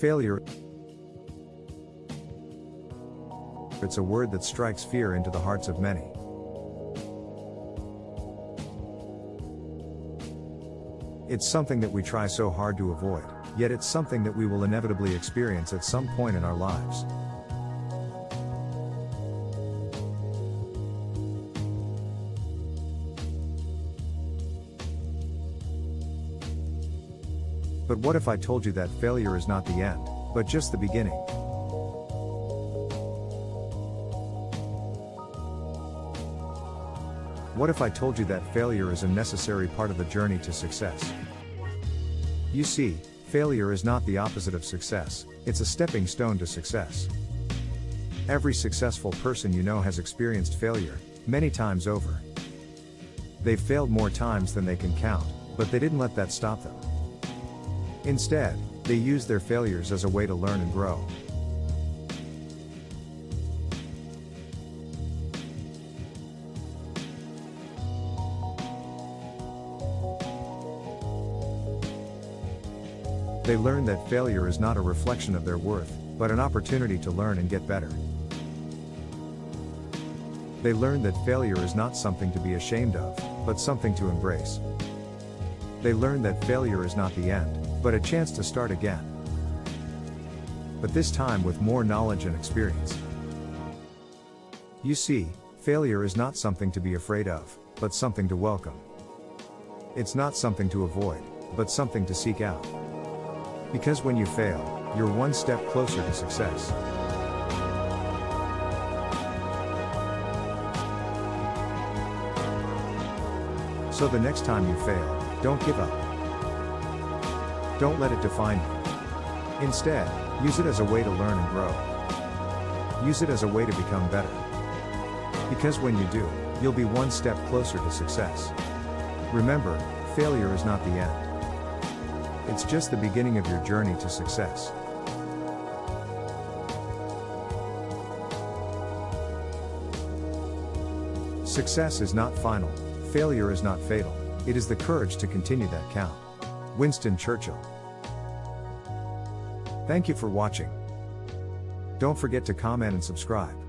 Failure. It's a word that strikes fear into the hearts of many. It's something that we try so hard to avoid, yet it's something that we will inevitably experience at some point in our lives. But what if I told you that failure is not the end, but just the beginning? What if I told you that failure is a necessary part of the journey to success? You see, failure is not the opposite of success, it's a stepping stone to success. Every successful person you know has experienced failure, many times over. They've failed more times than they can count, but they didn't let that stop them. Instead, they use their failures as a way to learn and grow. They learn that failure is not a reflection of their worth, but an opportunity to learn and get better. They learn that failure is not something to be ashamed of, but something to embrace. They learn that failure is not the end, but a chance to start again. But this time with more knowledge and experience. You see, failure is not something to be afraid of, but something to welcome. It's not something to avoid, but something to seek out. Because when you fail, you're one step closer to success. So the next time you fail, don't give up. Don't let it define you. Instead, use it as a way to learn and grow. Use it as a way to become better. Because when you do, you'll be one step closer to success. Remember, failure is not the end. It's just the beginning of your journey to success. Success is not final, failure is not fatal, it is the courage to continue that count. Winston Churchill. Thank you for watching. Don't forget to comment and subscribe.